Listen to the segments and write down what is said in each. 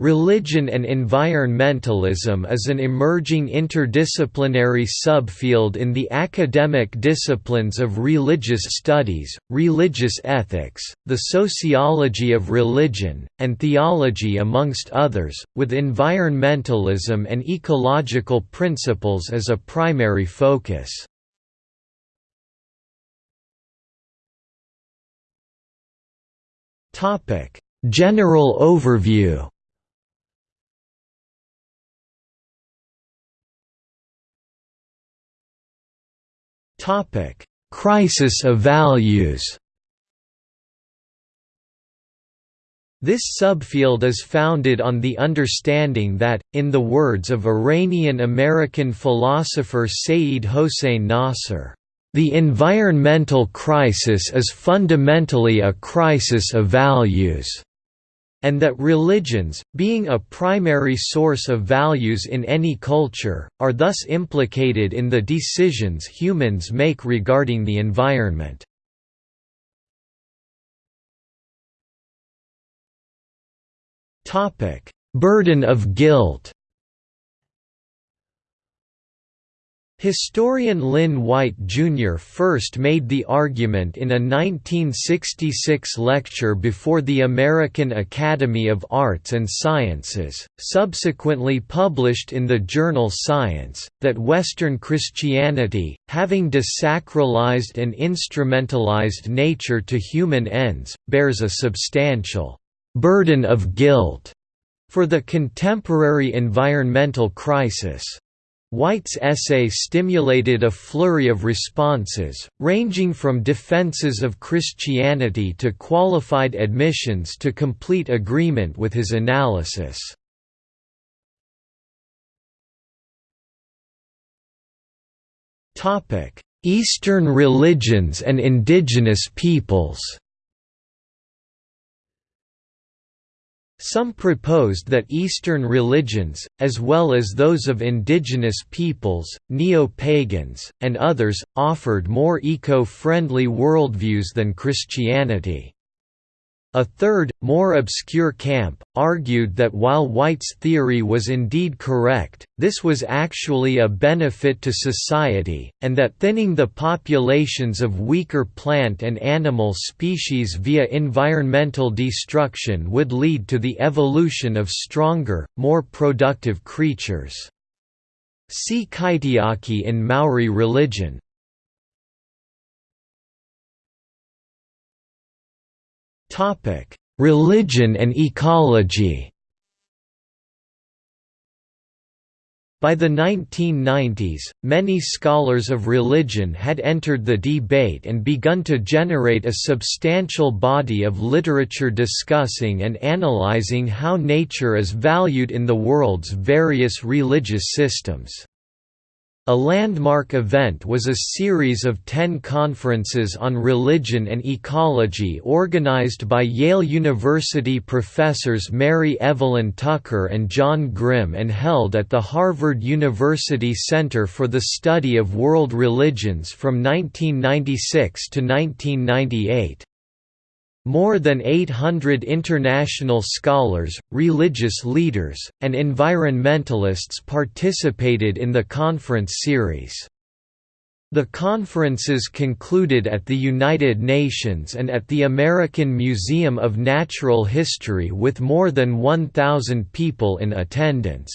Religion and environmentalism is an emerging interdisciplinary subfield in the academic disciplines of religious studies, religious ethics, the sociology of religion, and theology amongst others, with environmentalism and ecological principles as a primary focus. General overview Topic: Crisis of values. This subfield is founded on the understanding that, in the words of Iranian-American philosopher Sayyid Hossein Nasr, "...the environmental crisis is fundamentally a crisis of values." And that religions, being a primary source of values in any culture, are thus implicated in the decisions humans make regarding the environment. Burden of guilt Historian Lynn White, Jr. first made the argument in a 1966 lecture before the American Academy of Arts and Sciences, subsequently published in the journal Science, that Western Christianity, having desacralized and instrumentalized nature to human ends, bears a substantial «burden of guilt» for the contemporary environmental crisis. White's essay stimulated a flurry of responses, ranging from defenses of Christianity to qualified admissions to complete agreement with his analysis. Eastern religions and indigenous peoples Some proposed that Eastern religions, as well as those of indigenous peoples, neo-pagans, and others, offered more eco-friendly worldviews than Christianity. A third, more obscure camp, argued that while White's theory was indeed correct, this was actually a benefit to society, and that thinning the populations of weaker plant and animal species via environmental destruction would lead to the evolution of stronger, more productive creatures. See Kaitiaki in Maori religion. Religion and ecology. By the 1990s, many scholars of religion had entered the debate and begun to generate a substantial body of literature discussing and analyzing how nature is valued in the world's various religious systems. A landmark event was a series of ten conferences on religion and ecology organized by Yale University professors Mary Evelyn Tucker and John Grim and held at the Harvard University Center for the Study of World Religions from 1996 to 1998. More than 800 international scholars, religious leaders, and environmentalists participated in the conference series. The conferences concluded at the United Nations and at the American Museum of Natural History with more than 1,000 people in attendance.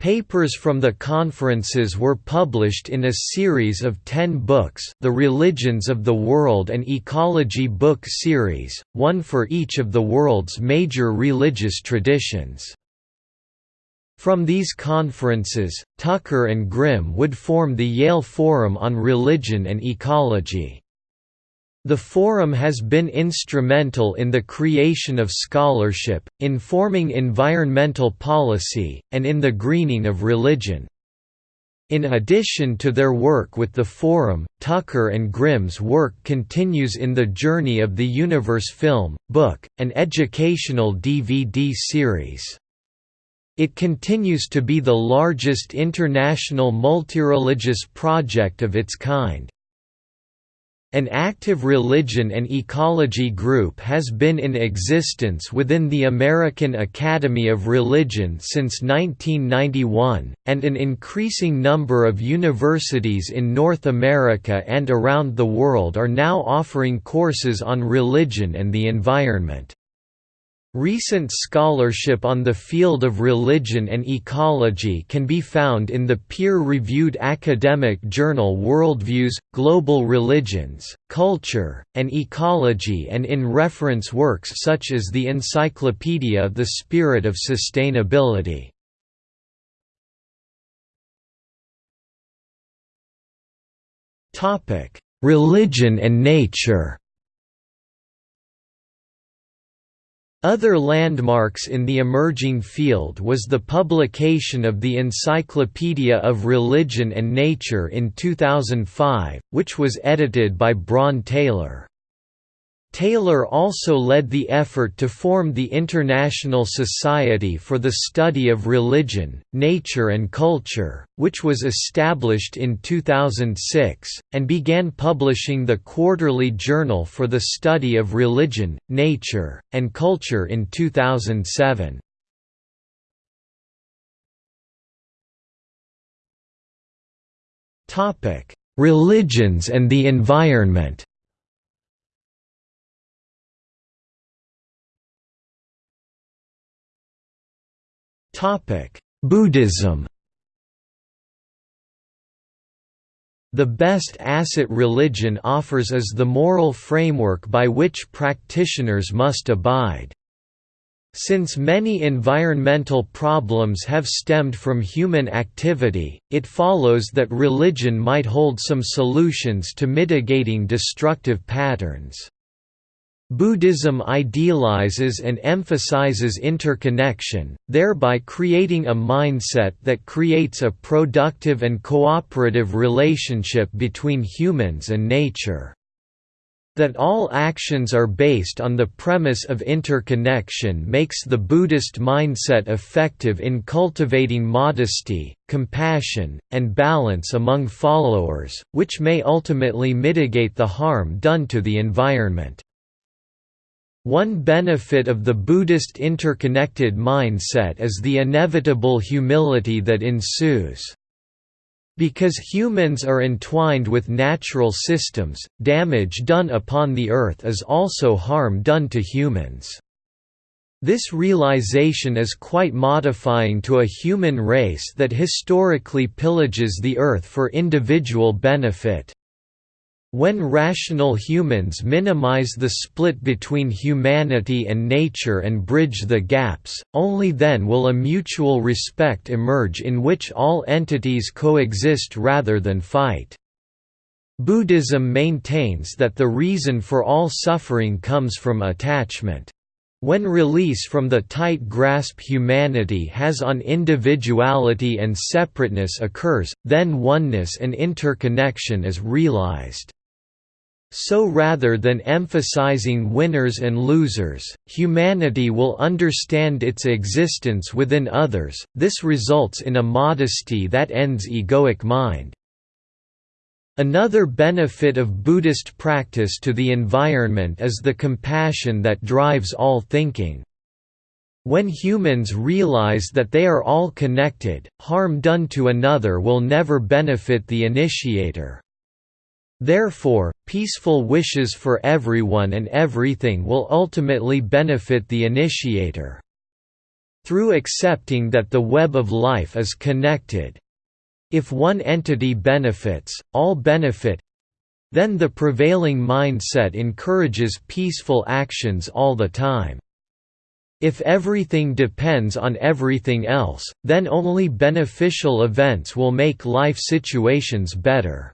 Papers from the conferences were published in a series of ten books the Religions of the World and Ecology book series, one for each of the world's major religious traditions. From these conferences, Tucker and Grim would form the Yale Forum on Religion and Ecology. The Forum has been instrumental in the creation of scholarship, informing environmental policy, and in the greening of religion. In addition to their work with the Forum, Tucker and Grim's work continues in the Journey of the Universe film, book, and educational DVD series. It continues to be the largest international multireligious project of its kind. An active religion and ecology group has been in existence within the American Academy of Religion since 1991, and an increasing number of universities in North America and around the world are now offering courses on religion and the environment. Recent scholarship on the field of religion and ecology can be found in the peer-reviewed academic journal Worldviews, Global Religions, Culture, and Ecology and in reference works such as the encyclopedia The Spirit of Sustainability. Religion and nature Other landmarks in the emerging field was the publication of the Encyclopedia of Religion and Nature in 2005, which was edited by Bron Taylor. Taylor also led the effort to form the International Society for the Study of Religion, Nature and Culture, which was established in 2006, and began publishing the Quarterly Journal for the Study of Religion, Nature, and Culture in 2007. Religions and the environment Buddhism The best asset religion offers is the moral framework by which practitioners must abide. Since many environmental problems have stemmed from human activity, it follows that religion might hold some solutions to mitigating destructive patterns. Buddhism idealizes and emphasizes interconnection, thereby creating a mindset that creates a productive and cooperative relationship between humans and nature. That all actions are based on the premise of interconnection makes the Buddhist mindset effective in cultivating modesty, compassion, and balance among followers, which may ultimately mitigate the harm done to the environment. One benefit of the Buddhist interconnected mindset is the inevitable humility that ensues. Because humans are entwined with natural systems, damage done upon the earth is also harm done to humans. This realization is quite modifying to a human race that historically pillages the earth for individual benefit. When rational humans minimize the split between humanity and nature and bridge the gaps, only then will a mutual respect emerge in which all entities coexist rather than fight. Buddhism maintains that the reason for all suffering comes from attachment. When release from the tight grasp humanity has on individuality and separateness occurs, then oneness and interconnection is realized. So rather than emphasizing winners and losers, humanity will understand its existence within others, this results in a modesty that ends egoic mind. Another benefit of Buddhist practice to the environment is the compassion that drives all thinking. When humans realize that they are all connected, harm done to another will never benefit the initiator. Therefore, peaceful wishes for everyone and everything will ultimately benefit the initiator. Through accepting that the web of life is connected. If one entity benefits, all benefit then the prevailing mindset encourages peaceful actions all the time. If everything depends on everything else, then only beneficial events will make life situations better.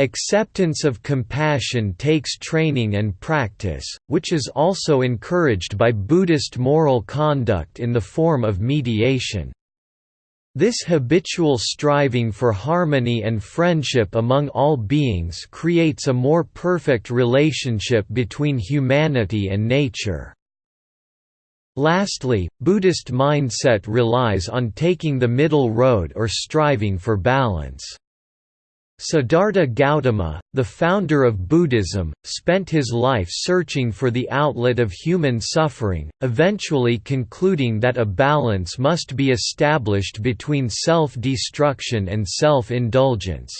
Acceptance of compassion takes training and practice, which is also encouraged by Buddhist moral conduct in the form of mediation. This habitual striving for harmony and friendship among all beings creates a more perfect relationship between humanity and nature. Lastly, Buddhist mindset relies on taking the middle road or striving for balance. Siddhartha Gautama, the founder of Buddhism, spent his life searching for the outlet of human suffering, eventually concluding that a balance must be established between self-destruction and self-indulgence.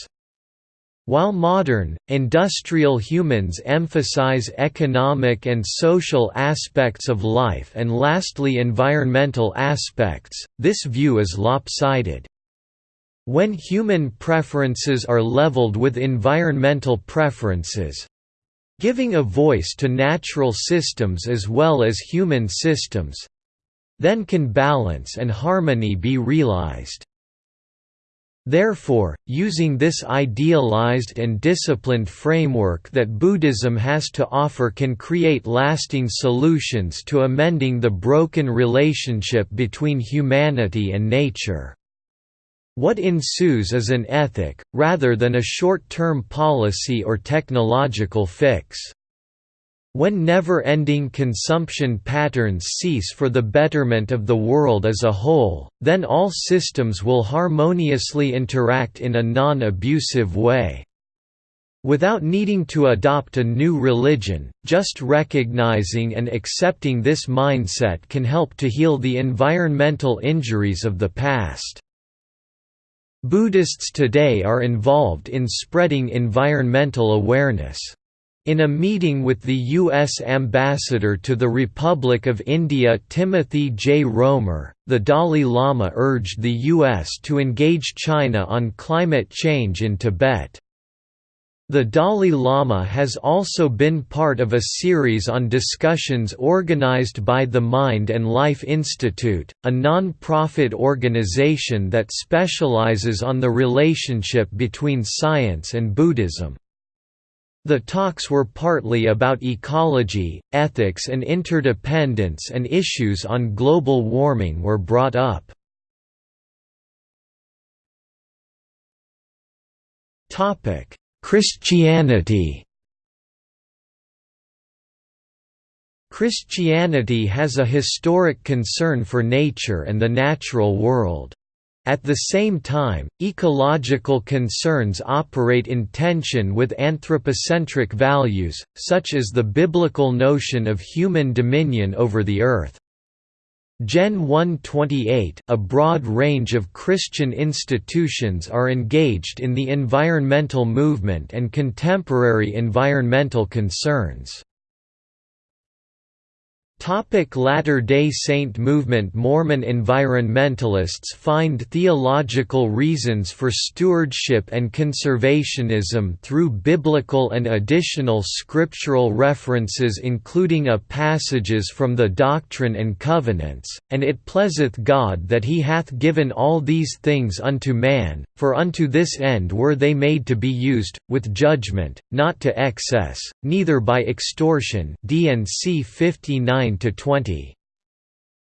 While modern, industrial humans emphasize economic and social aspects of life and lastly environmental aspects, this view is lopsided. When human preferences are leveled with environmental preferences, giving a voice to natural systems as well as human systems, then can balance and harmony be realized. Therefore, using this idealized and disciplined framework that Buddhism has to offer can create lasting solutions to amending the broken relationship between humanity and nature. What ensues is an ethic, rather than a short-term policy or technological fix. When never-ending consumption patterns cease for the betterment of the world as a whole, then all systems will harmoniously interact in a non-abusive way. Without needing to adopt a new religion, just recognizing and accepting this mindset can help to heal the environmental injuries of the past. Buddhists today are involved in spreading environmental awareness. In a meeting with the U.S. Ambassador to the Republic of India Timothy J. Roemer, the Dalai Lama urged the U.S. to engage China on climate change in Tibet. The Dalai Lama has also been part of a series on discussions organized by the Mind and Life Institute, a non-profit organization that specializes on the relationship between science and Buddhism. The talks were partly about ecology, ethics and interdependence and issues on global warming were brought up. Topic Christianity Christianity has a historic concern for nature and the natural world. At the same time, ecological concerns operate in tension with anthropocentric values, such as the biblical notion of human dominion over the earth. Gen 128 a broad range of Christian institutions are engaged in the environmental movement and contemporary environmental concerns. Latter-day Saint movement Mormon environmentalists find theological reasons for stewardship and conservationism through biblical and additional scriptural references including a passages from the Doctrine and Covenants, and it pleaseth God that he hath given all these things unto man, for unto this end were they made to be used, with judgment, not to excess, neither by extortion DNC 59 20.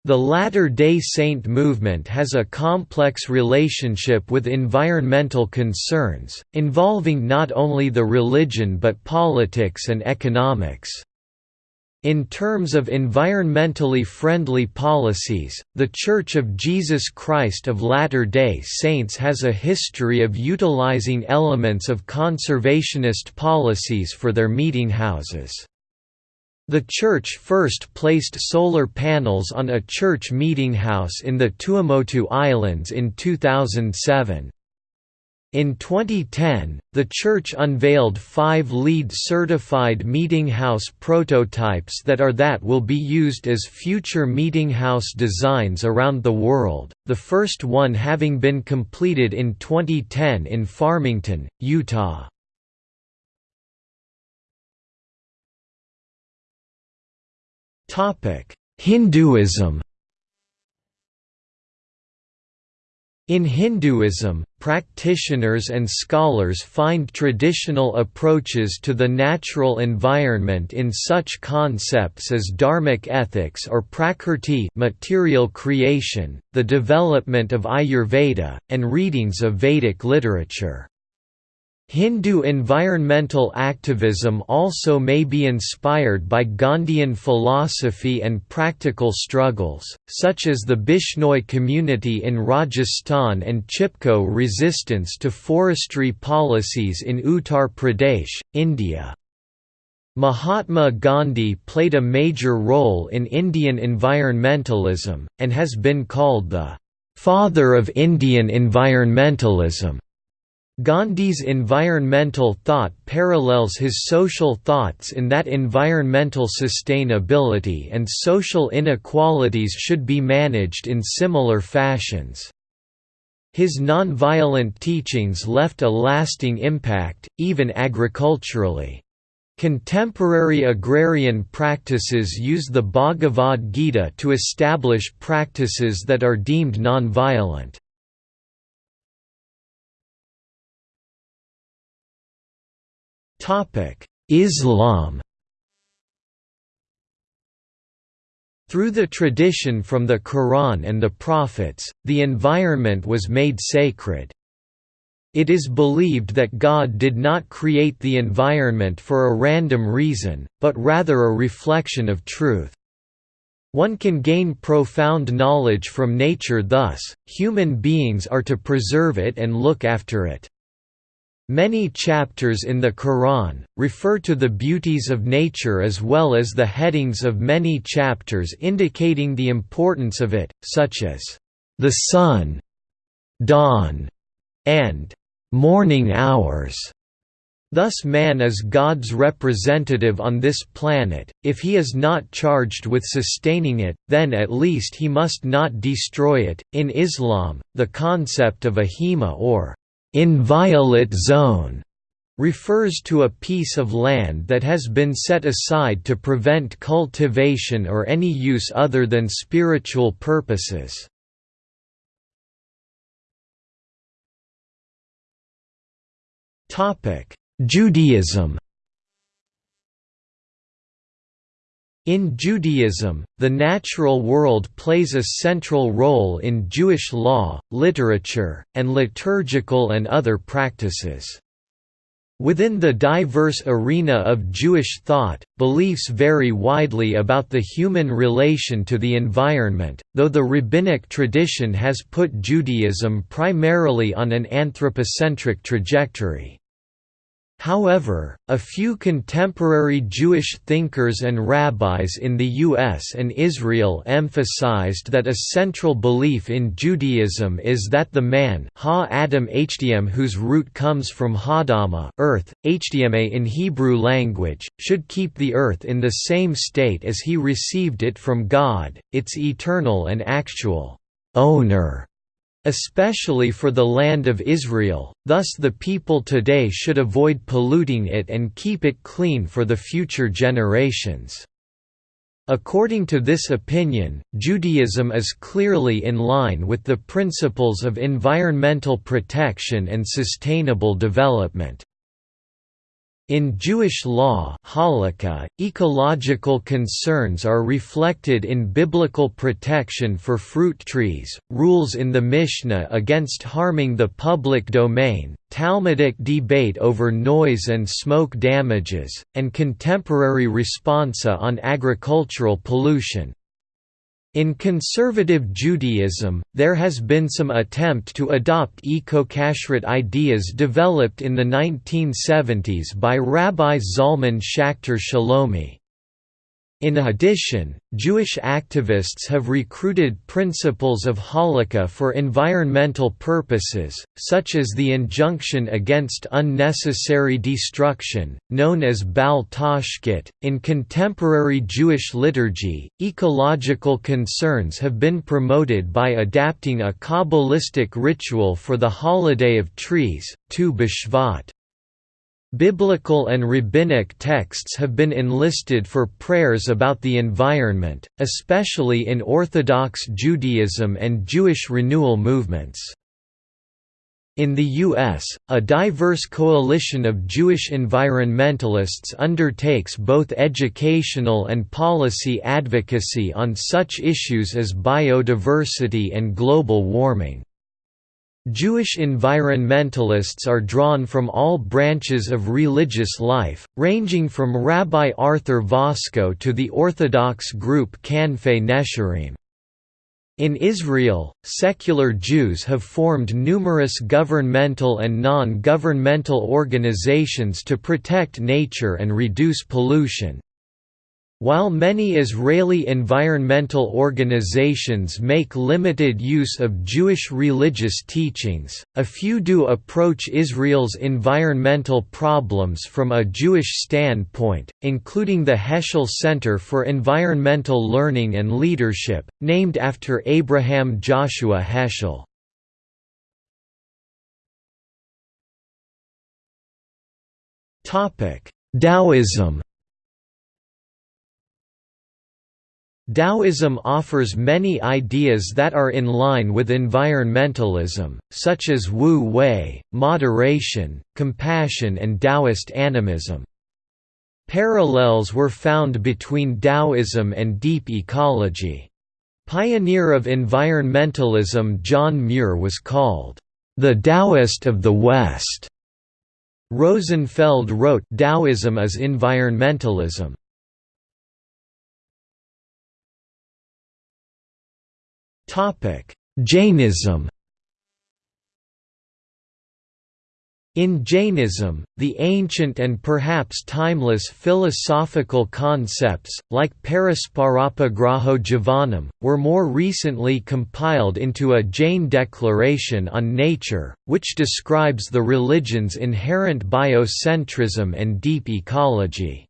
The Latter-day Saint movement has a complex relationship with environmental concerns, involving not only the religion but politics and economics. In terms of environmentally friendly policies, The Church of Jesus Christ of Latter-day Saints has a history of utilizing elements of conservationist policies for their meetinghouses. The church first placed solar panels on a church meeting house in the Tuamotu Islands in 2007. In 2010, the church unveiled five LEED certified meeting house prototypes that are that will be used as future meeting house designs around the world, the first one having been completed in 2010 in Farmington, Utah. Hinduism In Hinduism, practitioners and scholars find traditional approaches to the natural environment in such concepts as dharmic ethics or prakrti material creation, the development of Ayurveda, and readings of Vedic literature. Hindu environmental activism also may be inspired by Gandhian philosophy and practical struggles, such as the Bishnoi community in Rajasthan and Chipko resistance to forestry policies in Uttar Pradesh, India. Mahatma Gandhi played a major role in Indian environmentalism, and has been called the «father of Indian environmentalism». Gandhi's environmental thought parallels his social thoughts in that environmental sustainability and social inequalities should be managed in similar fashions. His nonviolent teachings left a lasting impact, even agriculturally. Contemporary agrarian practices use the Bhagavad Gita to establish practices that are deemed nonviolent. Islam Through the tradition from the Quran and the Prophets, the environment was made sacred. It is believed that God did not create the environment for a random reason, but rather a reflection of truth. One can gain profound knowledge from nature thus, human beings are to preserve it and look after it. Many chapters in the Quran, refer to the beauties of nature as well as the headings of many chapters indicating the importance of it, such as, "...the sun", "...dawn", and "...morning hours". Thus man is God's representative on this planet, if he is not charged with sustaining it, then at least he must not destroy it. In Islam, the concept of a hima or inviolate zone refers to a piece of land that has been set aside to prevent cultivation or any use other than spiritual purposes. Judaism In Judaism, the natural world plays a central role in Jewish law, literature, and liturgical and other practices. Within the diverse arena of Jewish thought, beliefs vary widely about the human relation to the environment, though the rabbinic tradition has put Judaism primarily on an anthropocentric trajectory. However, a few contemporary Jewish thinkers and rabbis in the U.S. and Israel emphasized that a central belief in Judaism is that the man ha-Adam hdm whose root comes from Hadama earth, hdma in Hebrew language, should keep the earth in the same state as he received it from God, its eternal and actual owner especially for the land of Israel, thus the people today should avoid polluting it and keep it clean for the future generations. According to this opinion, Judaism is clearly in line with the principles of environmental protection and sustainable development. In Jewish law halakha, ecological concerns are reflected in biblical protection for fruit trees, rules in the Mishnah against harming the public domain, Talmudic debate over noise and smoke damages, and contemporary responsa on agricultural pollution. In conservative Judaism, there has been some attempt to adopt eco-kashrut ideas developed in the 1970s by Rabbi Zalman Schachter Shalomi. In addition, Jewish activists have recruited principles of halakha for environmental purposes, such as the injunction against unnecessary destruction, known as Bal Tashchit. In contemporary Jewish liturgy, ecological concerns have been promoted by adapting a Kabbalistic ritual for the holiday of trees, Tu B'Shvat. Biblical and rabbinic texts have been enlisted for prayers about the environment, especially in Orthodox Judaism and Jewish renewal movements. In the U.S., a diverse coalition of Jewish environmentalists undertakes both educational and policy advocacy on such issues as biodiversity and global warming. Jewish environmentalists are drawn from all branches of religious life, ranging from Rabbi Arthur Waskow to the Orthodox group Kanfei Nesharim. In Israel, secular Jews have formed numerous governmental and non-governmental organizations to protect nature and reduce pollution. While many Israeli environmental organizations make limited use of Jewish religious teachings, a few do approach Israel's environmental problems from a Jewish standpoint, including the Heschel Center for Environmental Learning and Leadership, named after Abraham Joshua Heschel. Taoism Taoism offers many ideas that are in line with environmentalism, such as Wu Wei, moderation, compassion and Taoist animism. Parallels were found between Taoism and deep ecology. Pioneer of environmentalism John Muir was called, "...the Taoist of the West." Rosenfeld wrote Taoism is environmentalism. Jainism In Jainism, the ancient and perhaps timeless philosophical concepts, like Parasparopagraho Jivanam, were more recently compiled into a Jain declaration on nature, which describes the religion's inherent biocentrism and deep ecology.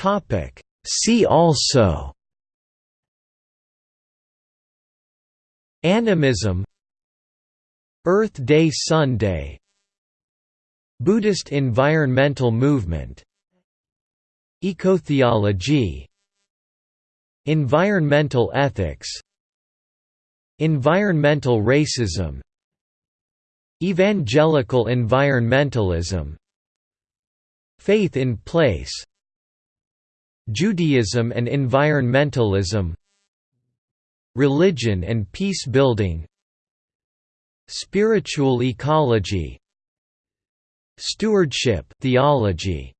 Topic. See also Animism Earth Day Sunday Buddhist environmental movement Ecotheology Environmental ethics Environmental racism Evangelical environmentalism Faith in place Judaism and environmentalism Religion and peace-building Spiritual ecology Stewardship theology